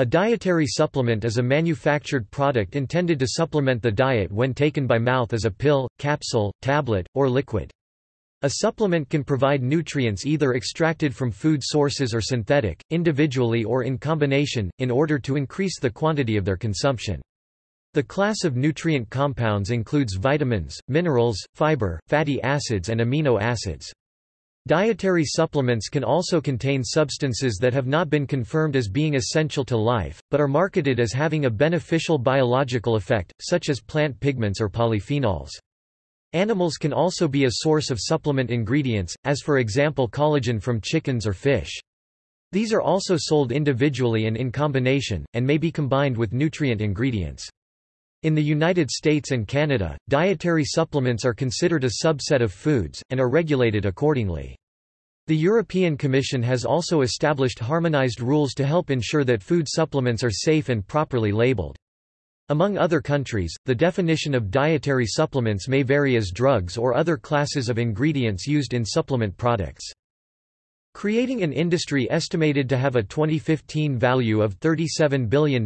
A dietary supplement is a manufactured product intended to supplement the diet when taken by mouth as a pill, capsule, tablet, or liquid. A supplement can provide nutrients either extracted from food sources or synthetic, individually or in combination, in order to increase the quantity of their consumption. The class of nutrient compounds includes vitamins, minerals, fiber, fatty acids and amino acids. Dietary supplements can also contain substances that have not been confirmed as being essential to life, but are marketed as having a beneficial biological effect, such as plant pigments or polyphenols. Animals can also be a source of supplement ingredients, as for example collagen from chickens or fish. These are also sold individually and in combination, and may be combined with nutrient ingredients. In the United States and Canada, dietary supplements are considered a subset of foods, and are regulated accordingly. The European Commission has also established harmonized rules to help ensure that food supplements are safe and properly labeled. Among other countries, the definition of dietary supplements may vary as drugs or other classes of ingredients used in supplement products. Creating an industry estimated to have a 2015 value of $37 billion,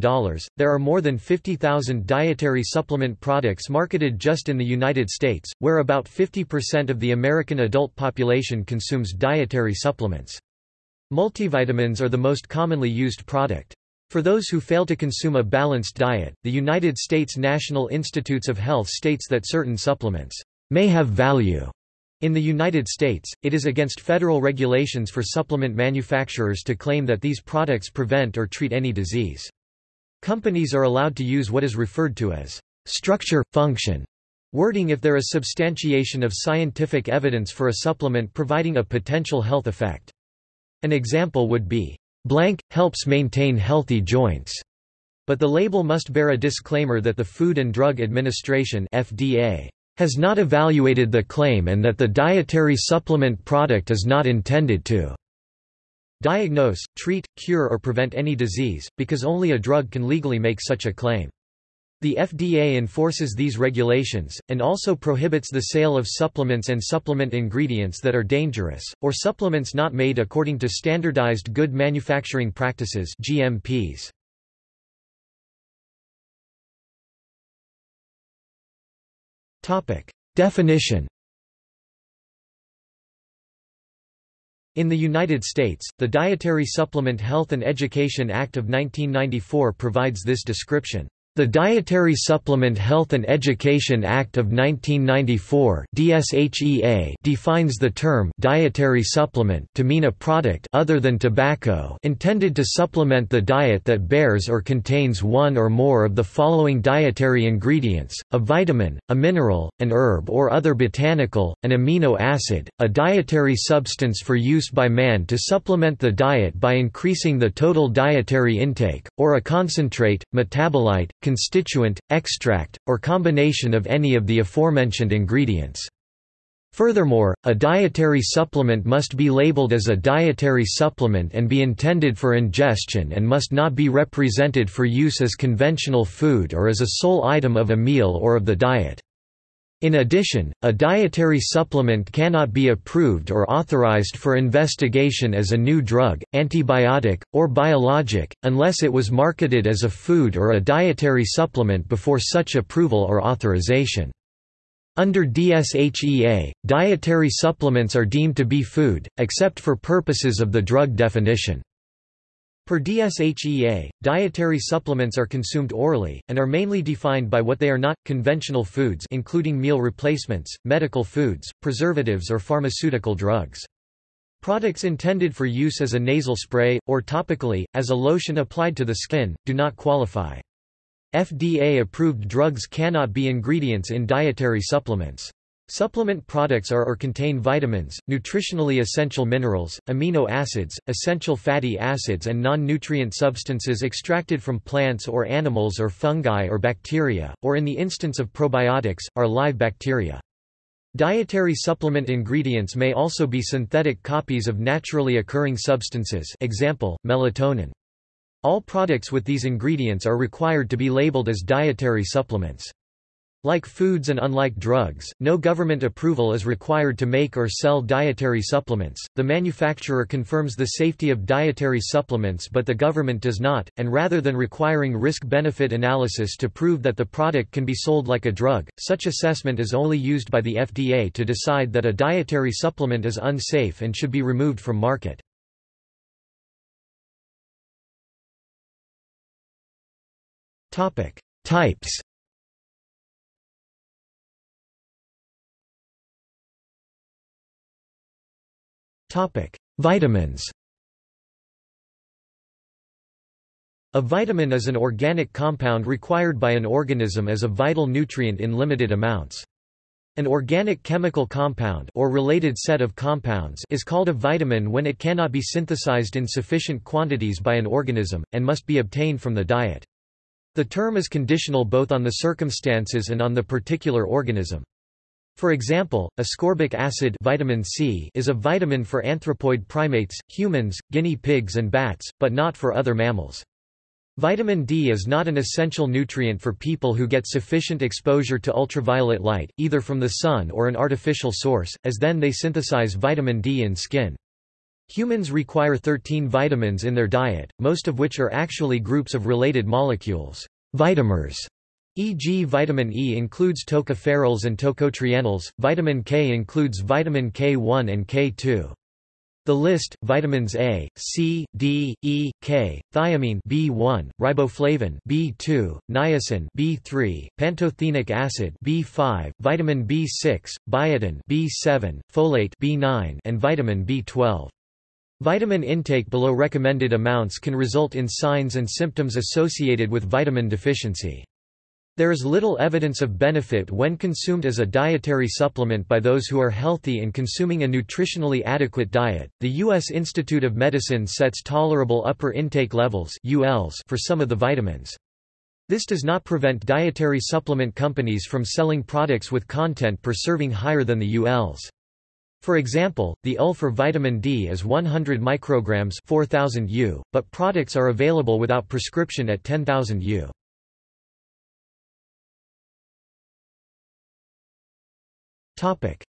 there are more than 50,000 dietary supplement products marketed just in the United States, where about 50% of the American adult population consumes dietary supplements. Multivitamins are the most commonly used product. For those who fail to consume a balanced diet, the United States National Institutes of Health states that certain supplements may have value in the United States, it is against federal regulations for supplement manufacturers to claim that these products prevent or treat any disease. Companies are allowed to use what is referred to as structure, function wording if there is substantiation of scientific evidence for a supplement providing a potential health effect. An example would be, blank, helps maintain healthy joints, but the label must bear a disclaimer that the Food and Drug Administration FDA has not evaluated the claim and that the dietary supplement product is not intended to diagnose, treat, cure or prevent any disease, because only a drug can legally make such a claim. The FDA enforces these regulations, and also prohibits the sale of supplements and supplement ingredients that are dangerous, or supplements not made according to Standardized Good Manufacturing Practices GMPs. Topic. Definition In the United States, the Dietary Supplement Health and Education Act of 1994 provides this description. The Dietary Supplement Health and Education Act of 1994 DSHEA defines the term dietary supplement to mean a product other than tobacco intended to supplement the diet that bears or contains one or more of the following dietary ingredients, a vitamin, a mineral, an herb or other botanical, an amino acid, a dietary substance for use by man to supplement the diet by increasing the total dietary intake, or a concentrate, metabolite, constituent, extract, or combination of any of the aforementioned ingredients. Furthermore, a dietary supplement must be labeled as a dietary supplement and be intended for ingestion and must not be represented for use as conventional food or as a sole item of a meal or of the diet. In addition, a dietary supplement cannot be approved or authorized for investigation as a new drug, antibiotic, or biologic, unless it was marketed as a food or a dietary supplement before such approval or authorization. Under DSHEA, dietary supplements are deemed to be food, except for purposes of the drug definition. Per DSHEA, dietary supplements are consumed orally, and are mainly defined by what they are not, conventional foods including meal replacements, medical foods, preservatives or pharmaceutical drugs. Products intended for use as a nasal spray, or topically, as a lotion applied to the skin, do not qualify. FDA-approved drugs cannot be ingredients in dietary supplements. Supplement products are or contain vitamins, nutritionally essential minerals, amino acids, essential fatty acids and non-nutrient substances extracted from plants or animals or fungi or bacteria, or in the instance of probiotics, are live bacteria. Dietary supplement ingredients may also be synthetic copies of naturally occurring substances example, melatonin. All products with these ingredients are required to be labeled as dietary supplements. Like foods and unlike drugs, no government approval is required to make or sell dietary supplements. The manufacturer confirms the safety of dietary supplements but the government does not, and rather than requiring risk-benefit analysis to prove that the product can be sold like a drug, such assessment is only used by the FDA to decide that a dietary supplement is unsafe and should be removed from market. Topic: Types Vitamins A vitamin is an organic compound required by an organism as a vital nutrient in limited amounts. An organic chemical compound or related set of compounds is called a vitamin when it cannot be synthesized in sufficient quantities by an organism, and must be obtained from the diet. The term is conditional both on the circumstances and on the particular organism. For example, ascorbic acid vitamin C is a vitamin for anthropoid primates, humans, guinea pigs and bats, but not for other mammals. Vitamin D is not an essential nutrient for people who get sufficient exposure to ultraviolet light, either from the sun or an artificial source, as then they synthesize vitamin D in skin. Humans require 13 vitamins in their diet, most of which are actually groups of related molecules, vitamers, E.g. vitamin E includes tocopherols and tocotrienols, vitamin K includes vitamin K1 and K2. The list: vitamins A, C, D, E, K, thiamine B1, riboflavin B2, niacin B3, pantothenic acid B5, vitamin B6, biotin B7, folate B9, and vitamin B12. Vitamin intake below recommended amounts can result in signs and symptoms associated with vitamin deficiency. There is little evidence of benefit when consumed as a dietary supplement by those who are healthy and consuming a nutritionally adequate diet. The U.S. Institute of Medicine sets tolerable upper intake levels (ULs) for some of the vitamins. This does not prevent dietary supplement companies from selling products with content per serving higher than the ULs. For example, the UL for vitamin D is 100 micrograms 4000 U, but products are available without prescription at 10,000 U.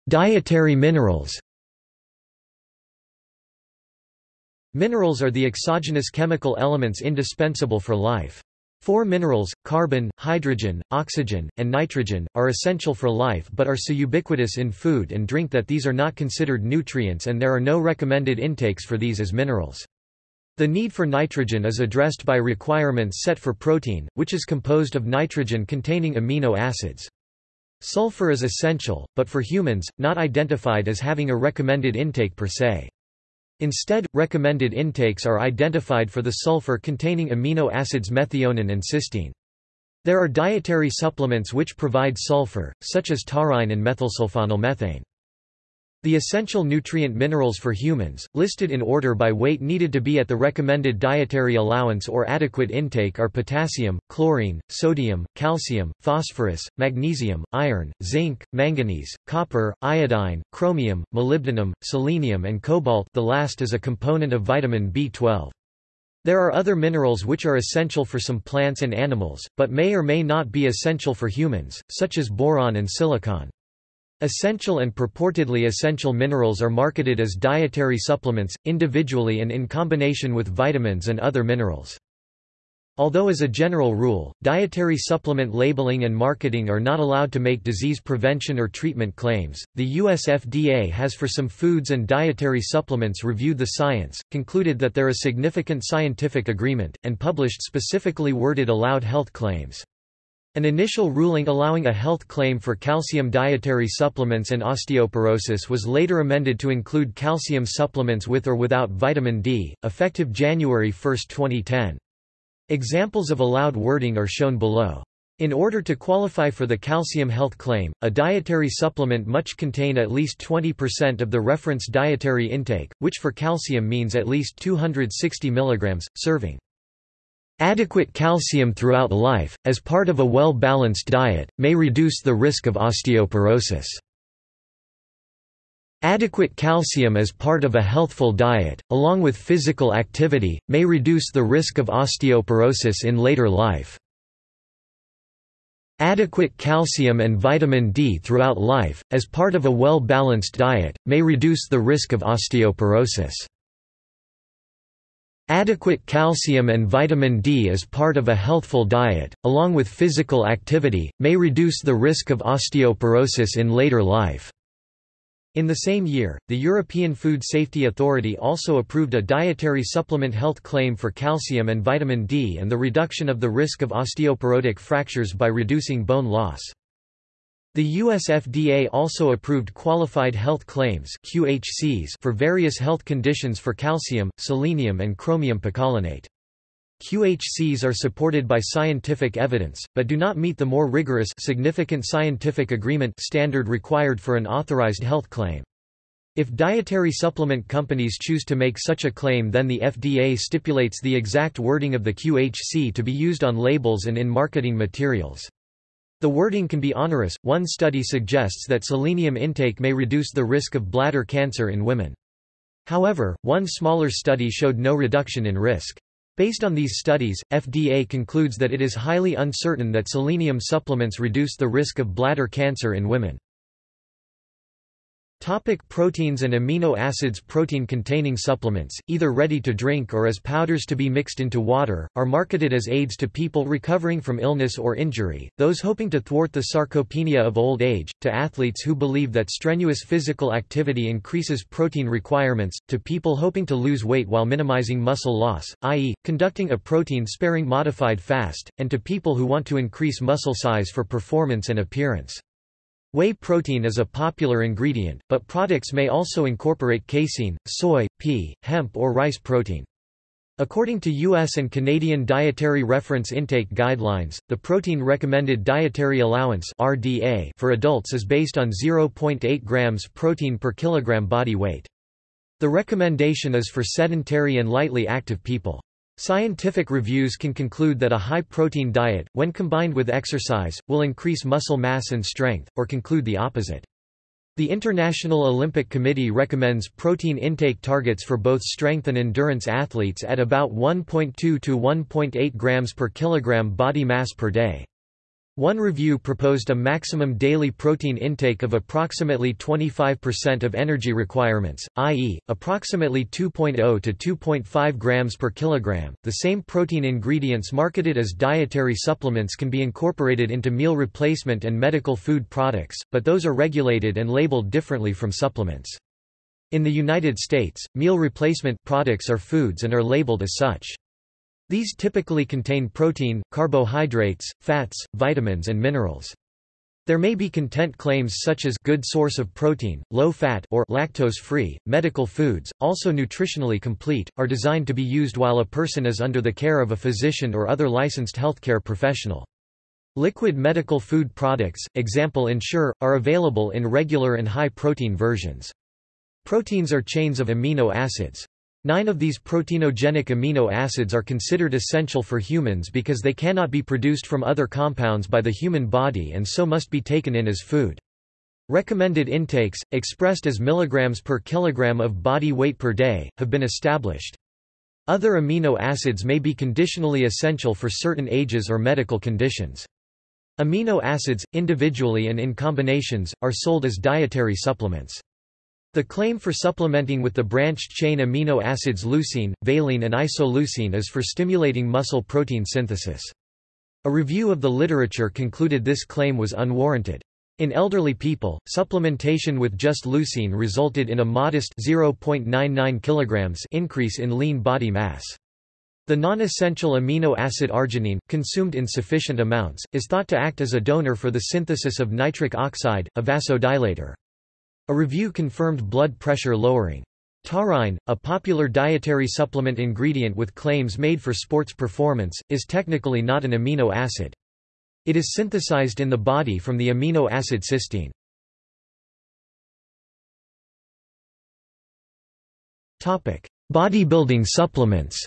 Dietary minerals Minerals are the exogenous chemical elements indispensable for life. Four minerals, carbon, hydrogen, oxygen, and nitrogen, are essential for life but are so ubiquitous in food and drink that these are not considered nutrients and there are no recommended intakes for these as minerals. The need for nitrogen is addressed by requirements set for protein, which is composed of nitrogen-containing amino acids. Sulfur is essential, but for humans, not identified as having a recommended intake per se. Instead, recommended intakes are identified for the sulfur-containing amino acids methionine and cysteine. There are dietary supplements which provide sulfur, such as taurine and methylsulfonylmethane. The essential nutrient minerals for humans, listed in order by weight needed to be at the recommended dietary allowance or adequate intake are potassium, chlorine, sodium, calcium, phosphorus, magnesium, iron, zinc, manganese, copper, iodine, chromium, molybdenum, selenium and cobalt the last is a component of vitamin B12. There are other minerals which are essential for some plants and animals, but may or may not be essential for humans, such as boron and silicon. Essential and purportedly essential minerals are marketed as dietary supplements, individually and in combination with vitamins and other minerals. Although as a general rule, dietary supplement labeling and marketing are not allowed to make disease prevention or treatment claims, the US FDA has for some foods and dietary supplements reviewed the science, concluded that there is significant scientific agreement, and published specifically worded allowed health claims. An initial ruling allowing a health claim for calcium dietary supplements and osteoporosis was later amended to include calcium supplements with or without vitamin D, effective January 1, 2010. Examples of allowed wording are shown below. In order to qualify for the calcium health claim, a dietary supplement must contain at least 20% of the reference dietary intake, which for calcium means at least 260 mg, serving. Adequate calcium throughout life, as part of a well-balanced diet, may reduce the risk of osteoporosis. Adequate calcium as part of a healthful diet, along with physical activity, may reduce the risk of osteoporosis in later life. Adequate calcium and vitamin D throughout life, as part of a well-balanced diet, may reduce the risk of osteoporosis. Adequate calcium and vitamin D as part of a healthful diet, along with physical activity, may reduce the risk of osteoporosis in later life. In the same year, the European Food Safety Authority also approved a dietary supplement health claim for calcium and vitamin D and the reduction of the risk of osteoporotic fractures by reducing bone loss. The US FDA also approved Qualified Health Claims QHCs for various health conditions for calcium, selenium and chromium picolinate. QHCs are supported by scientific evidence, but do not meet the more rigorous significant scientific agreement standard required for an authorized health claim. If dietary supplement companies choose to make such a claim then the FDA stipulates the exact wording of the QHC to be used on labels and in marketing materials. The wording can be onerous. One study suggests that selenium intake may reduce the risk of bladder cancer in women. However, one smaller study showed no reduction in risk. Based on these studies, FDA concludes that it is highly uncertain that selenium supplements reduce the risk of bladder cancer in women. Topic proteins and amino acids Protein-containing supplements, either ready to drink or as powders to be mixed into water, are marketed as aids to people recovering from illness or injury, those hoping to thwart the sarcopenia of old age, to athletes who believe that strenuous physical activity increases protein requirements, to people hoping to lose weight while minimizing muscle loss, i.e., conducting a protein-sparing modified fast, and to people who want to increase muscle size for performance and appearance. Whey protein is a popular ingredient, but products may also incorporate casein, soy, pea, hemp or rice protein. According to U.S. and Canadian Dietary Reference Intake Guidelines, the protein recommended dietary allowance (RDA) for adults is based on 0.8 grams protein per kilogram body weight. The recommendation is for sedentary and lightly active people. Scientific reviews can conclude that a high-protein diet, when combined with exercise, will increase muscle mass and strength, or conclude the opposite. The International Olympic Committee recommends protein intake targets for both strength and endurance athletes at about 1.2 to 1.8 grams per kilogram body mass per day. One review proposed a maximum daily protein intake of approximately 25% of energy requirements, i.e., approximately 2.0 to 2.5 grams per kilogram. The same protein ingredients marketed as dietary supplements can be incorporated into meal replacement and medical food products, but those are regulated and labeled differently from supplements. In the United States, meal replacement products are foods and are labeled as such. These typically contain protein, carbohydrates, fats, vitamins and minerals. There may be content claims such as good source of protein, low fat or lactose-free. Medical foods, also nutritionally complete, are designed to be used while a person is under the care of a physician or other licensed healthcare professional. Liquid medical food products, example Ensure, are available in regular and high protein versions. Proteins are chains of amino acids. Nine of these proteinogenic amino acids are considered essential for humans because they cannot be produced from other compounds by the human body and so must be taken in as food. Recommended intakes, expressed as milligrams per kilogram of body weight per day, have been established. Other amino acids may be conditionally essential for certain ages or medical conditions. Amino acids, individually and in combinations, are sold as dietary supplements. The claim for supplementing with the branched-chain amino acids leucine, valine and isoleucine is for stimulating muscle protein synthesis. A review of the literature concluded this claim was unwarranted. In elderly people, supplementation with just leucine resulted in a modest 0.99 kg increase in lean body mass. The non-essential amino acid arginine, consumed in sufficient amounts, is thought to act as a donor for the synthesis of nitric oxide, a vasodilator. A review confirmed blood pressure lowering. Taurine, a popular dietary supplement ingredient with claims made for sports performance, is technically not an amino acid. It is synthesized in the body from the amino acid cysteine. Bodybuilding supplements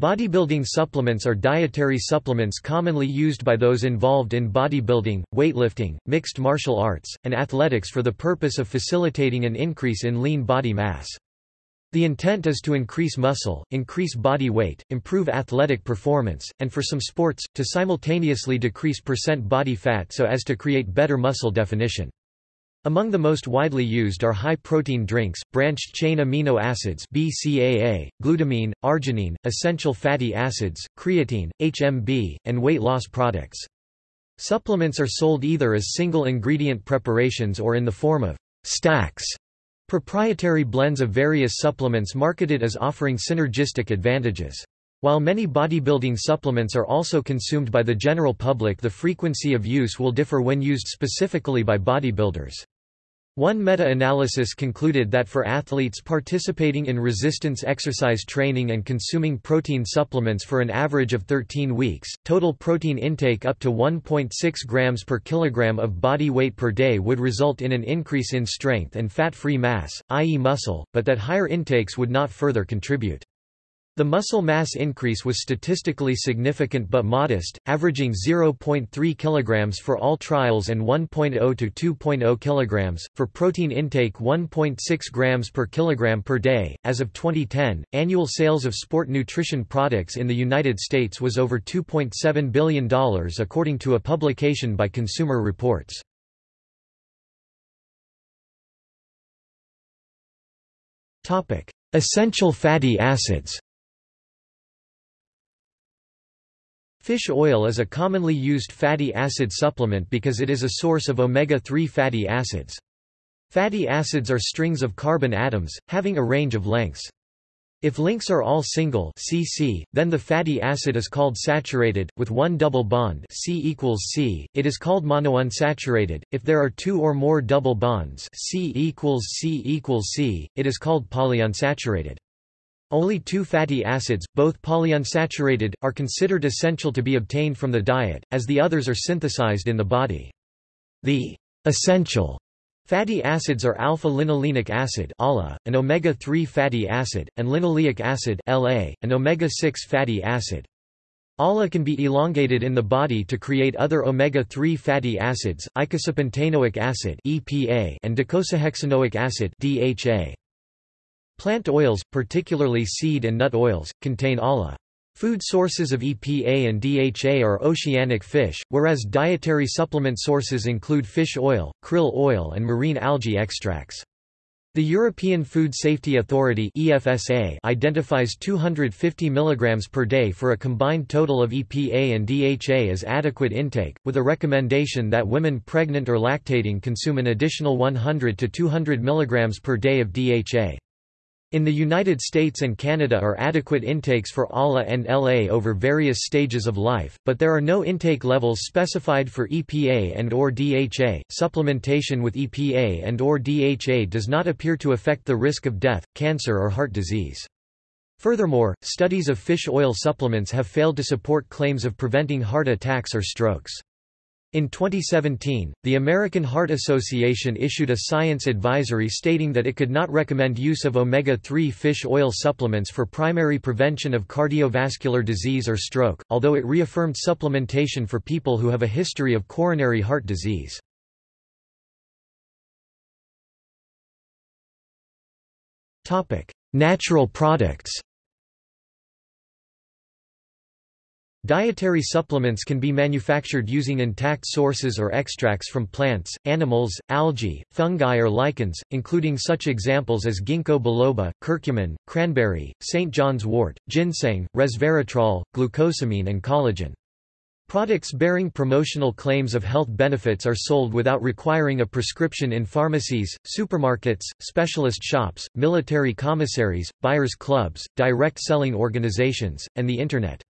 Bodybuilding supplements are dietary supplements commonly used by those involved in bodybuilding, weightlifting, mixed martial arts, and athletics for the purpose of facilitating an increase in lean body mass. The intent is to increase muscle, increase body weight, improve athletic performance, and for some sports, to simultaneously decrease percent body fat so as to create better muscle definition. Among the most widely used are high-protein drinks, branched-chain amino acids BCAA, glutamine, arginine, essential fatty acids, creatine, HMB, and weight loss products. Supplements are sold either as single-ingredient preparations or in the form of stacks, proprietary blends of various supplements marketed as offering synergistic advantages. While many bodybuilding supplements are also consumed by the general public the frequency of use will differ when used specifically by bodybuilders. One meta-analysis concluded that for athletes participating in resistance exercise training and consuming protein supplements for an average of 13 weeks, total protein intake up to 1.6 grams per kilogram of body weight per day would result in an increase in strength and fat-free mass, i.e. muscle, but that higher intakes would not further contribute. The muscle mass increase was statistically significant but modest, averaging 0.3 kg for all trials and 1.0 to 2.0 kg, for protein intake 1.6 grams per kilogram per day. As of 2010, annual sales of sport nutrition products in the United States was over $2.7 billion according to a publication by Consumer Reports. Essential fatty acids Fish oil is a commonly used fatty acid supplement because it is a source of omega-3 fatty acids. Fatty acids are strings of carbon atoms, having a range of lengths. If links are all single CC, then the fatty acid is called saturated, with one double bond C equals C, it is called monounsaturated. If there are two or more double bonds C equals C equals C, it is called polyunsaturated. Only two fatty acids, both polyunsaturated, are considered essential to be obtained from the diet, as the others are synthesized in the body. The essential fatty acids are alpha-linolenic acid ALA, an omega-3 fatty acid, and linoleic acid LA, an omega-6 fatty acid. ALA can be elongated in the body to create other omega-3 fatty acids, eicosapentaenoic acid EPA and docosahexaenoic acid DHA. Plant oils, particularly seed and nut oils, contain ALA. Food sources of EPA and DHA are oceanic fish, whereas dietary supplement sources include fish oil, krill oil and marine algae extracts. The European Food Safety Authority EFSA identifies 250 mg per day for a combined total of EPA and DHA as adequate intake, with a recommendation that women pregnant or lactating consume an additional 100 to 200 mg per day of DHA. In the United States and Canada are adequate intakes for ALA and LA over various stages of life, but there are no intake levels specified for EPA and or DHA. Supplementation with EPA and or DHA does not appear to affect the risk of death, cancer or heart disease. Furthermore, studies of fish oil supplements have failed to support claims of preventing heart attacks or strokes. In 2017, the American Heart Association issued a science advisory stating that it could not recommend use of omega-3 fish oil supplements for primary prevention of cardiovascular disease or stroke, although it reaffirmed supplementation for people who have a history of coronary heart disease. Natural products Dietary supplements can be manufactured using intact sources or extracts from plants, animals, algae, fungi or lichens, including such examples as ginkgo biloba, curcumin, cranberry, St. John's wort, ginseng, resveratrol, glucosamine and collagen. Products bearing promotional claims of health benefits are sold without requiring a prescription in pharmacies, supermarkets, specialist shops, military commissaries, buyers clubs, direct selling organizations, and the Internet.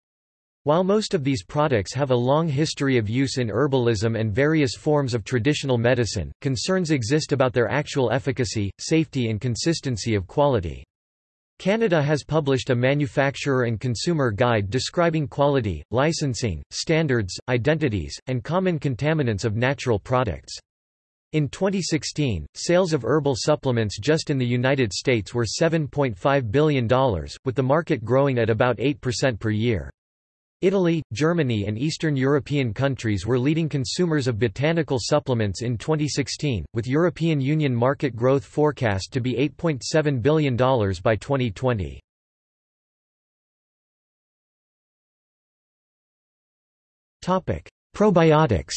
While most of these products have a long history of use in herbalism and various forms of traditional medicine, concerns exist about their actual efficacy, safety and consistency of quality. Canada has published a manufacturer and consumer guide describing quality, licensing, standards, identities, and common contaminants of natural products. In 2016, sales of herbal supplements just in the United States were $7.5 billion, with the market growing at about 8% per year. Italy, Germany and Eastern European countries were leading consumers of botanical supplements in 2016, with European Union market growth forecast to be $8.7 billion by 2020. Probiotics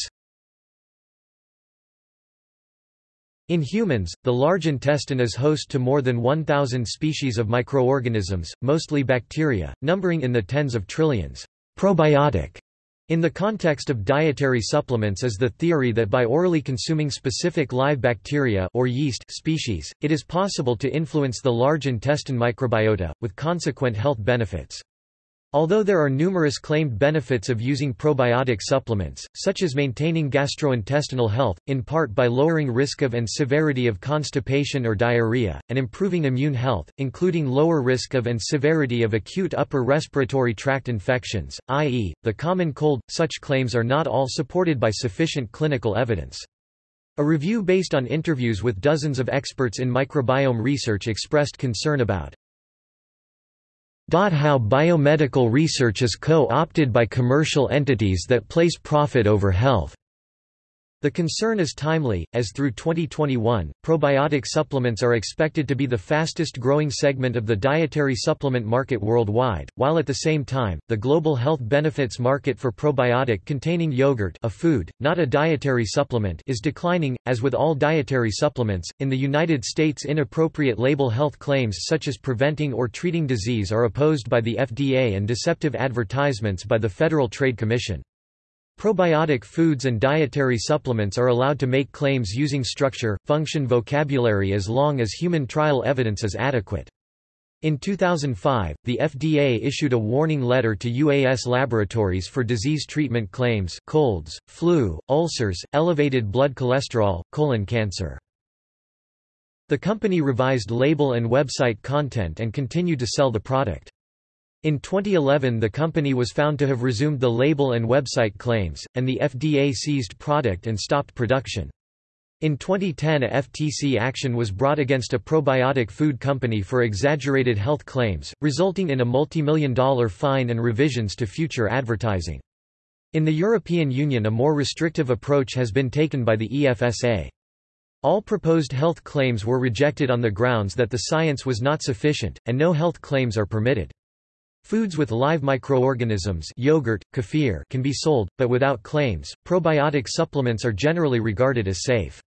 In humans, the large intestine is host to more than 1,000 species of microorganisms, mostly bacteria, numbering in the tens of trillions. Probiotic in the context of dietary supplements is the theory that by orally consuming specific live bacteria or yeast species, it is possible to influence the large intestine microbiota, with consequent health benefits. Although there are numerous claimed benefits of using probiotic supplements, such as maintaining gastrointestinal health, in part by lowering risk of and severity of constipation or diarrhea, and improving immune health, including lower risk of and severity of acute upper respiratory tract infections, i.e., the common cold, such claims are not all supported by sufficient clinical evidence. A review based on interviews with dozens of experts in microbiome research expressed concern about how biomedical research is co-opted by commercial entities that place profit over health. The concern is timely, as through 2021, probiotic supplements are expected to be the fastest growing segment of the dietary supplement market worldwide, while at the same time, the global health benefits market for probiotic-containing yogurt a food, not a dietary supplement is declining, as with all dietary supplements. In the United States inappropriate label health claims such as preventing or treating disease are opposed by the FDA and deceptive advertisements by the Federal Trade Commission. Probiotic foods and dietary supplements are allowed to make claims using structure, function vocabulary as long as human trial evidence is adequate. In 2005, the FDA issued a warning letter to UAS laboratories for disease treatment claims colds, flu, ulcers, elevated blood cholesterol, colon cancer. The company revised label and website content and continued to sell the product. In 2011 the company was found to have resumed the label and website claims, and the FDA seized product and stopped production. In 2010 a FTC action was brought against a probiotic food company for exaggerated health claims, resulting in a multimillion dollar fine and revisions to future advertising. In the European Union a more restrictive approach has been taken by the EFSA. All proposed health claims were rejected on the grounds that the science was not sufficient, and no health claims are permitted. Foods with live microorganisms yogurt, kefir can be sold, but without claims. Probiotic supplements are generally regarded as safe.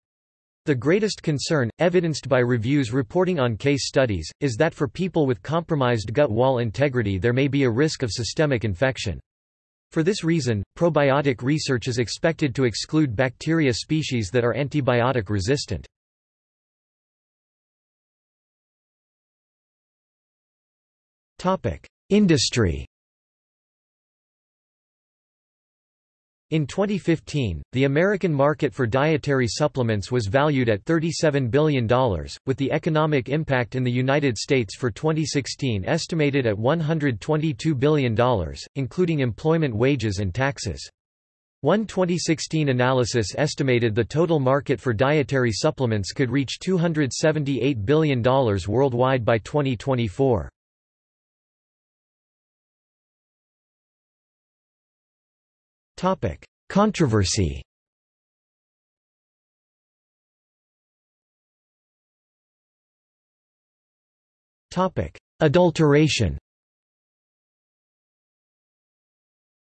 The greatest concern, evidenced by reviews reporting on case studies, is that for people with compromised gut wall integrity there may be a risk of systemic infection. For this reason, probiotic research is expected to exclude bacteria species that are antibiotic resistant. Industry In 2015, the American market for dietary supplements was valued at $37 billion, with the economic impact in the United States for 2016 estimated at $122 billion, including employment wages and taxes. One 2016 analysis estimated the total market for dietary supplements could reach $278 billion worldwide by 2024. Topic: Controversy. Topic: Adulteration.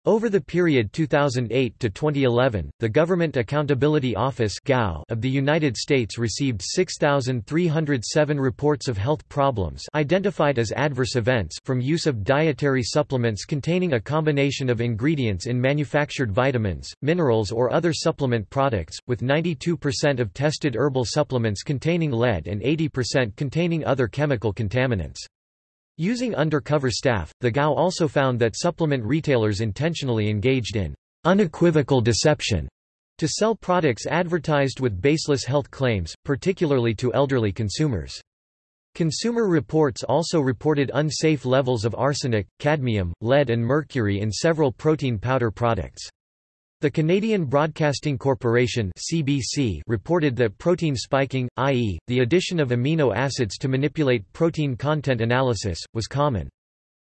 Over the period 2008 to 2011, the Government Accountability Office of the United States received 6,307 reports of health problems identified as adverse events from use of dietary supplements containing a combination of ingredients in manufactured vitamins, minerals or other supplement products, with 92% of tested herbal supplements containing lead and 80% containing other chemical contaminants. Using undercover staff, the GAO also found that supplement retailers intentionally engaged in unequivocal deception to sell products advertised with baseless health claims, particularly to elderly consumers. Consumer Reports also reported unsafe levels of arsenic, cadmium, lead and mercury in several protein powder products. The Canadian Broadcasting Corporation (CBC) reported that protein spiking, i.e., the addition of amino acids to manipulate protein content analysis, was common.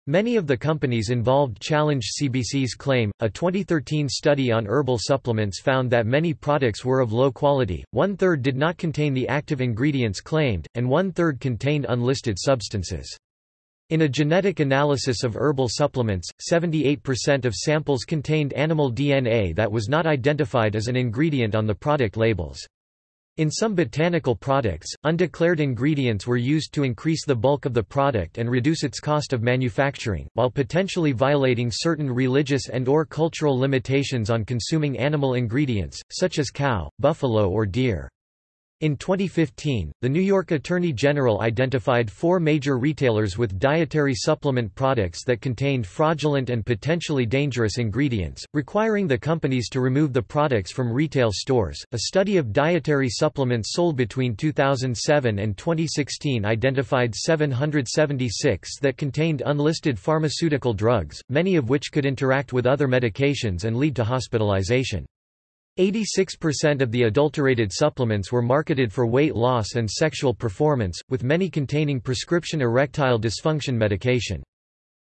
Many of the companies involved challenged CBC's claim. A 2013 study on herbal supplements found that many products were of low quality, one third did not contain the active ingredients claimed, and one third contained unlisted substances. In a genetic analysis of herbal supplements, 78% of samples contained animal DNA that was not identified as an ingredient on the product labels. In some botanical products, undeclared ingredients were used to increase the bulk of the product and reduce its cost of manufacturing, while potentially violating certain religious and or cultural limitations on consuming animal ingredients, such as cow, buffalo or deer. In 2015, the New York Attorney General identified four major retailers with dietary supplement products that contained fraudulent and potentially dangerous ingredients, requiring the companies to remove the products from retail stores. A study of dietary supplements sold between 2007 and 2016 identified 776 that contained unlisted pharmaceutical drugs, many of which could interact with other medications and lead to hospitalization. 86% of the adulterated supplements were marketed for weight loss and sexual performance, with many containing prescription erectile dysfunction medication.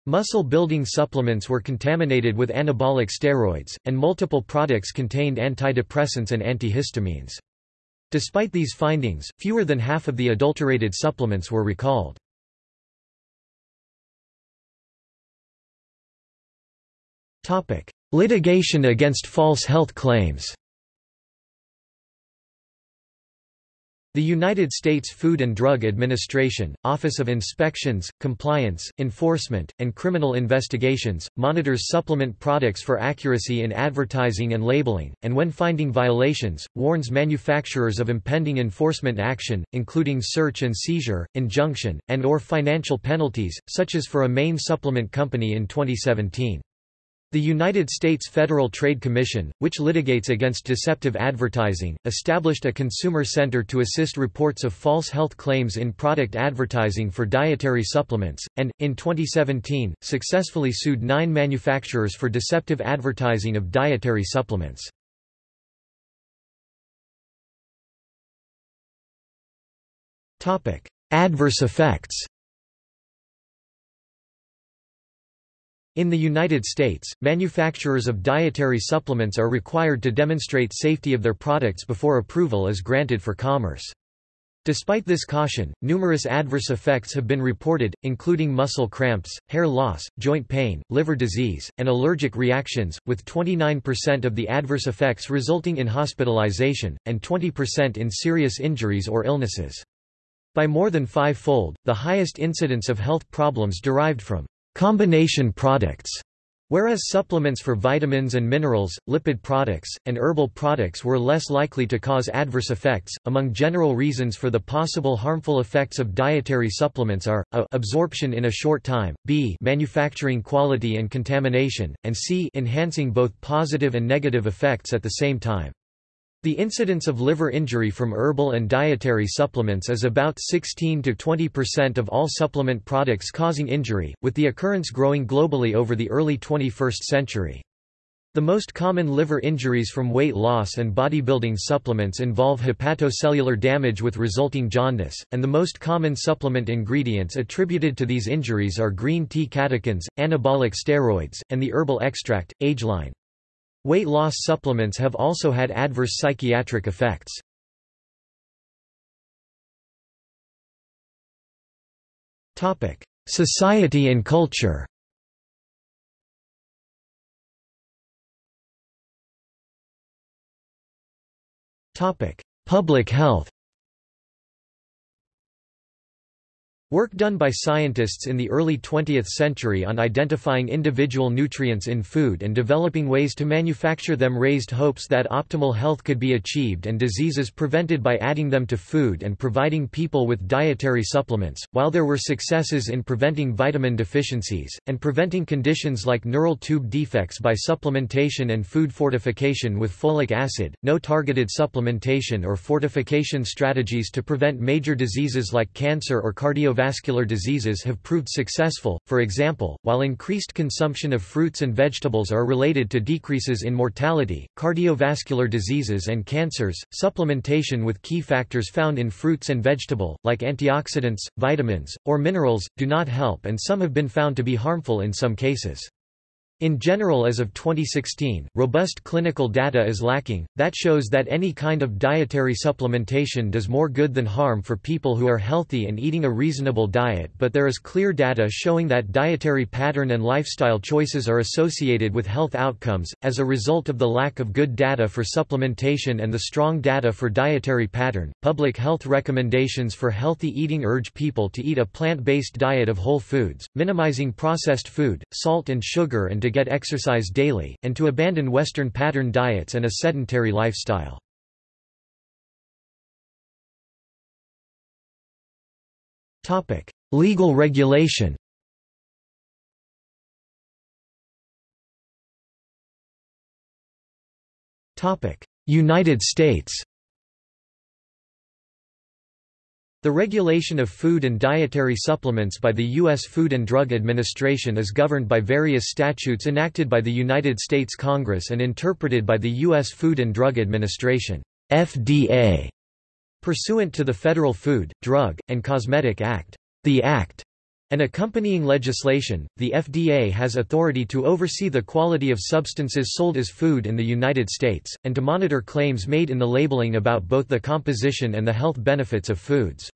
Muscle-building supplements were contaminated with anabolic steroids, and multiple products contained antidepressants and antihistamines. Despite these findings, fewer than half of the adulterated supplements were recalled. Litigation against false health claims The United States Food and Drug Administration, Office of Inspections, Compliance, Enforcement, and Criminal Investigations, monitors supplement products for accuracy in advertising and labeling, and when finding violations, warns manufacturers of impending enforcement action, including search and seizure, injunction, and or financial penalties, such as for a main supplement company in 2017. The United States Federal Trade Commission, which litigates against deceptive advertising, established a consumer center to assist reports of false health claims in product advertising for dietary supplements, and, in 2017, successfully sued nine manufacturers for deceptive advertising of dietary supplements. Adverse effects In the United States, manufacturers of dietary supplements are required to demonstrate safety of their products before approval is granted for commerce. Despite this caution, numerous adverse effects have been reported, including muscle cramps, hair loss, joint pain, liver disease, and allergic reactions, with 29% of the adverse effects resulting in hospitalization, and 20% in serious injuries or illnesses. By more than five-fold, the highest incidence of health problems derived from combination products, whereas supplements for vitamins and minerals, lipid products, and herbal products were less likely to cause adverse effects. Among general reasons for the possible harmful effects of dietary supplements are a absorption in a short time, b manufacturing quality and contamination, and c enhancing both positive and negative effects at the same time. The incidence of liver injury from herbal and dietary supplements is about 16 to 20% of all supplement products causing injury, with the occurrence growing globally over the early 21st century. The most common liver injuries from weight loss and bodybuilding supplements involve hepatocellular damage with resulting jaundice, and the most common supplement ingredients attributed to these injuries are green tea catechins, anabolic steroids, and the herbal extract, aegeline. Weight loss supplements have also had adverse psychiatric effects. Society and culture Public health Work done by scientists in the early 20th century on identifying individual nutrients in food and developing ways to manufacture them raised hopes that optimal health could be achieved and diseases prevented by adding them to food and providing people with dietary supplements. While there were successes in preventing vitamin deficiencies, and preventing conditions like neural tube defects by supplementation and food fortification with folic acid, no targeted supplementation or fortification strategies to prevent major diseases like cancer or cardiovascular cardiovascular diseases have proved successful, for example, while increased consumption of fruits and vegetables are related to decreases in mortality, cardiovascular diseases and cancers, supplementation with key factors found in fruits and vegetable, like antioxidants, vitamins, or minerals, do not help and some have been found to be harmful in some cases. In general as of 2016, robust clinical data is lacking, that shows that any kind of dietary supplementation does more good than harm for people who are healthy and eating a reasonable diet but there is clear data showing that dietary pattern and lifestyle choices are associated with health outcomes, as a result of the lack of good data for supplementation and the strong data for dietary pattern. Public health recommendations for healthy eating urge people to eat a plant-based diet of whole foods, minimizing processed food, salt and sugar and to get exercise daily, and to abandon Western pattern diets and a sedentary lifestyle. Legal regulation United States The regulation of food and dietary supplements by the U.S. Food and Drug Administration is governed by various statutes enacted by the United States Congress and interpreted by the U.S. Food and Drug Administration FDA, pursuant to the Federal Food, Drug, and Cosmetic Act. The Act and accompanying legislation, the FDA has authority to oversee the quality of substances sold as food in the United States, and to monitor claims made in the labeling about both the composition and the health benefits of foods.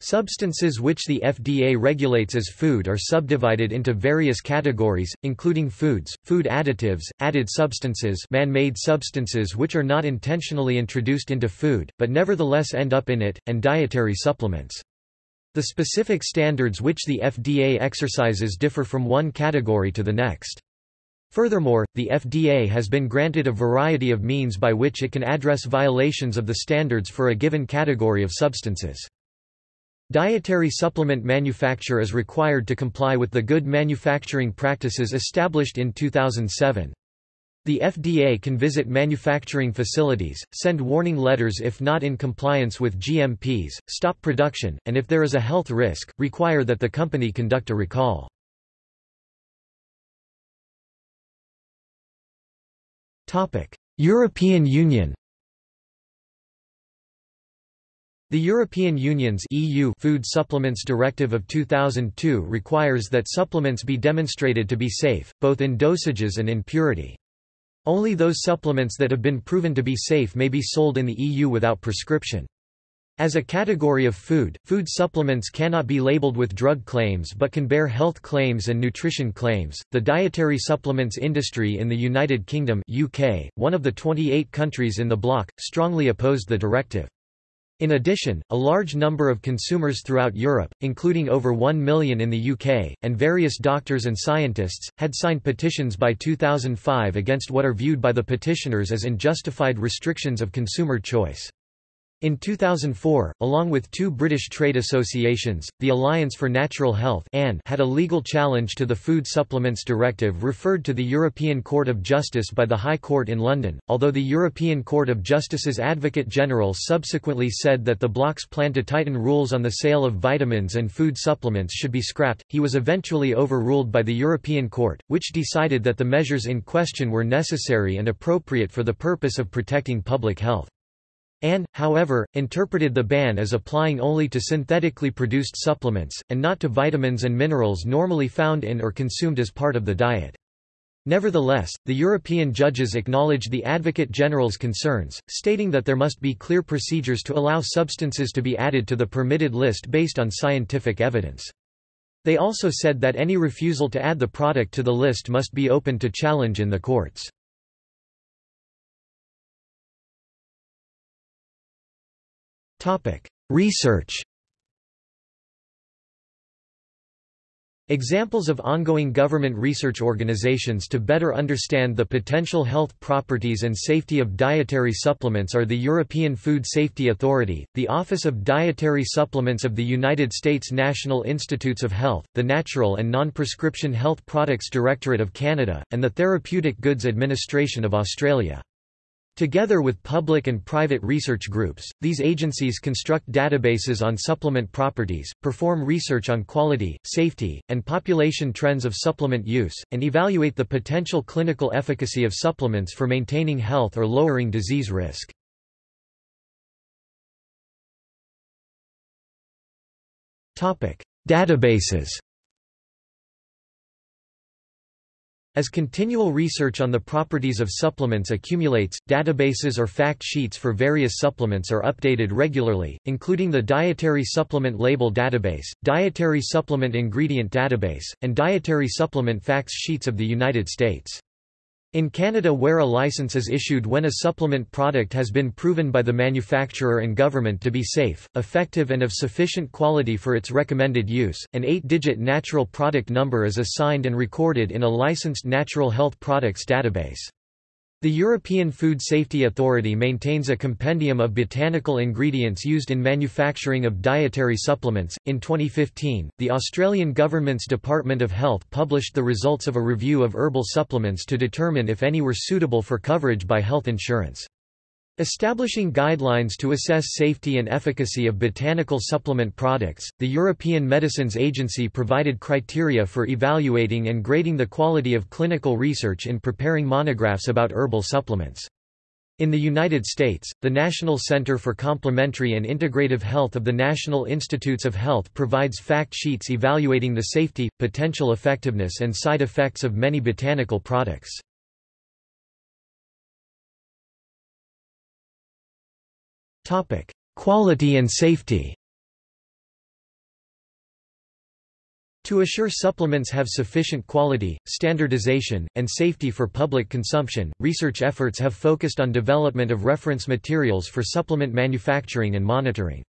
Substances which the FDA regulates as food are subdivided into various categories, including foods, food additives, added substances man-made substances which are not intentionally introduced into food, but nevertheless end up in it, and dietary supplements. The specific standards which the FDA exercises differ from one category to the next. Furthermore, the FDA has been granted a variety of means by which it can address violations of the standards for a given category of substances. Dietary supplement manufacture is required to comply with the Good Manufacturing Practices established in 2007. The FDA can visit manufacturing facilities, send warning letters if not in compliance with GMPs, stop production, and if there is a health risk, require that the company conduct a recall. European Union The European Union's EU Food Supplements Directive of 2002 requires that supplements be demonstrated to be safe, both in dosages and in purity. Only those supplements that have been proven to be safe may be sold in the EU without prescription. As a category of food, food supplements cannot be labeled with drug claims but can bear health claims and nutrition claims. The dietary supplements industry in the United Kingdom (UK), one of the 28 countries in the bloc, strongly opposed the directive. In addition, a large number of consumers throughout Europe, including over 1 million in the UK, and various doctors and scientists, had signed petitions by 2005 against what are viewed by the petitioners as unjustified restrictions of consumer choice. In 2004, along with two British trade associations, the Alliance for Natural Health had a legal challenge to the Food Supplements Directive referred to the European Court of Justice by the High Court in London, although the European Court of Justice's Advocate General subsequently said that the bloc's plan to tighten rules on the sale of vitamins and food supplements should be scrapped, he was eventually overruled by the European Court, which decided that the measures in question were necessary and appropriate for the purpose of protecting public health. Anne, however, interpreted the ban as applying only to synthetically produced supplements, and not to vitamins and minerals normally found in or consumed as part of the diet. Nevertheless, the European judges acknowledged the Advocate General's concerns, stating that there must be clear procedures to allow substances to be added to the permitted list based on scientific evidence. They also said that any refusal to add the product to the list must be open to challenge in the courts. Research Examples of ongoing government research organizations to better understand the potential health properties and safety of dietary supplements are the European Food Safety Authority, the Office of Dietary Supplements of the United States National Institutes of Health, the Natural and Non-Prescription Health Products Directorate of Canada, and the Therapeutic Goods Administration of Australia. Together with public and private research groups, these agencies construct databases on supplement properties, perform research on quality, safety, and population trends of supplement use, and evaluate the potential clinical efficacy of supplements for maintaining health or lowering disease risk. Databases As continual research on the properties of supplements accumulates, databases or fact sheets for various supplements are updated regularly, including the Dietary Supplement Label Database, Dietary Supplement Ingredient Database, and Dietary Supplement Facts Sheets of the United States. In Canada where a license is issued when a supplement product has been proven by the manufacturer and government to be safe, effective and of sufficient quality for its recommended use, an eight-digit natural product number is assigned and recorded in a licensed natural health products database. The European Food Safety Authority maintains a compendium of botanical ingredients used in manufacturing of dietary supplements. In 2015, the Australian government's Department of Health published the results of a review of herbal supplements to determine if any were suitable for coverage by health insurance. Establishing guidelines to assess safety and efficacy of botanical supplement products, the European Medicines Agency provided criteria for evaluating and grading the quality of clinical research in preparing monographs about herbal supplements. In the United States, the National Center for Complementary and Integrative Health of the National Institutes of Health provides fact sheets evaluating the safety, potential effectiveness and side effects of many botanical products. Topic: Quality and safety. To assure supplements have sufficient quality, standardization, and safety for public consumption, research efforts have focused on development of reference materials for supplement manufacturing and monitoring.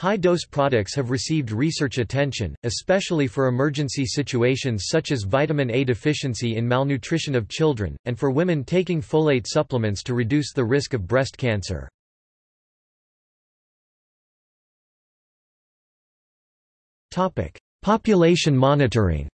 High-dose products have received research attention, especially for emergency situations such as vitamin A deficiency in malnutrition of children, and for women taking folate supplements to reduce the risk of breast cancer. Topic: Population monitoring.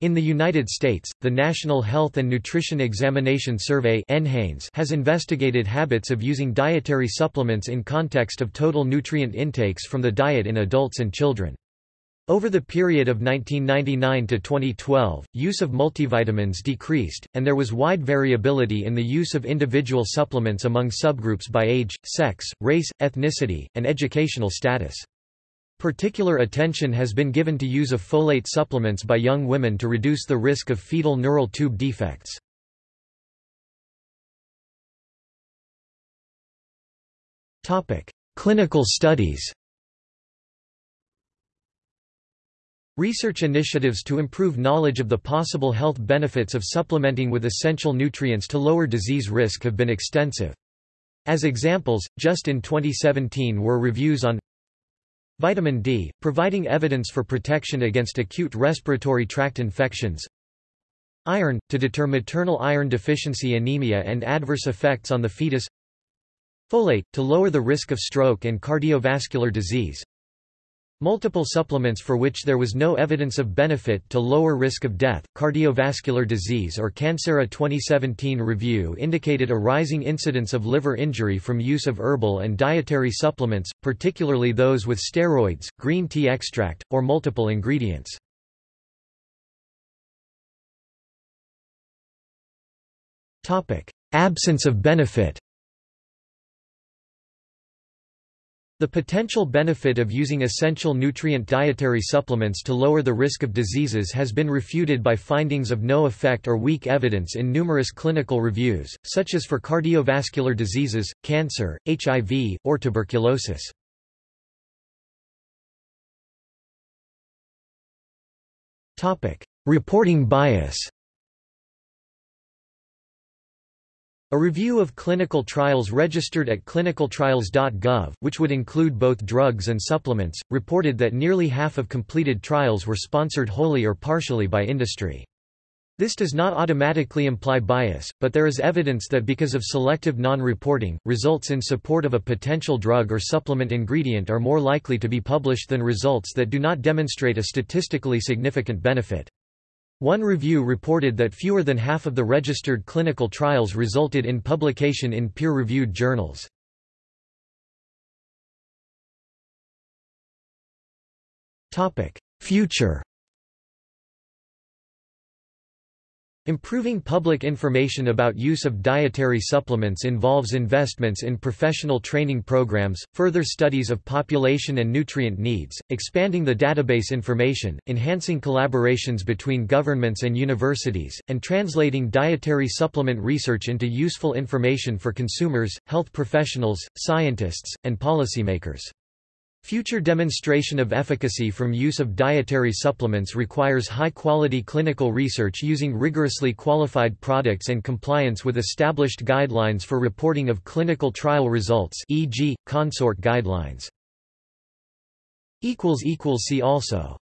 In the United States, the National Health and Nutrition Examination Survey has investigated habits of using dietary supplements in context of total nutrient intakes from the diet in adults and children. Over the period of 1999 to 2012, use of multivitamins decreased, and there was wide variability in the use of individual supplements among subgroups by age, sex, race, ethnicity, and educational status. Particular attention has been given to use of folate supplements by young women to reduce the risk of fetal neural tube defects. Clinical studies Research initiatives to improve knowledge of the possible health benefits of supplementing with essential nutrients to lower disease risk have been extensive. As examples, just in 2017 were reviews on Vitamin D, providing evidence for protection against acute respiratory tract infections. Iron, to deter maternal iron deficiency anemia and adverse effects on the fetus. Folate, to lower the risk of stroke and cardiovascular disease Multiple supplements for which there was no evidence of benefit to lower risk of death, cardiovascular disease or cancer. A 2017 review indicated a rising incidence of liver injury from use of herbal and dietary supplements, particularly those with steroids, green tea extract, or multiple ingredients. Absence of benefit The potential benefit of using essential nutrient dietary supplements to lower the risk of diseases has been refuted by findings of no effect or weak evidence in numerous clinical reviews, such as for cardiovascular diseases, cancer, HIV, or tuberculosis. Reporting bias A review of clinical trials registered at clinicaltrials.gov, which would include both drugs and supplements, reported that nearly half of completed trials were sponsored wholly or partially by industry. This does not automatically imply bias, but there is evidence that because of selective non-reporting, results in support of a potential drug or supplement ingredient are more likely to be published than results that do not demonstrate a statistically significant benefit. One review reported that fewer than half of the registered clinical trials resulted in publication in peer-reviewed journals. Future Improving public information about use of dietary supplements involves investments in professional training programs, further studies of population and nutrient needs, expanding the database information, enhancing collaborations between governments and universities, and translating dietary supplement research into useful information for consumers, health professionals, scientists, and policymakers. Future demonstration of efficacy from use of dietary supplements requires high-quality clinical research using rigorously qualified products and compliance with established guidelines for reporting of clinical trial results e.g., CONSORT guidelines. See also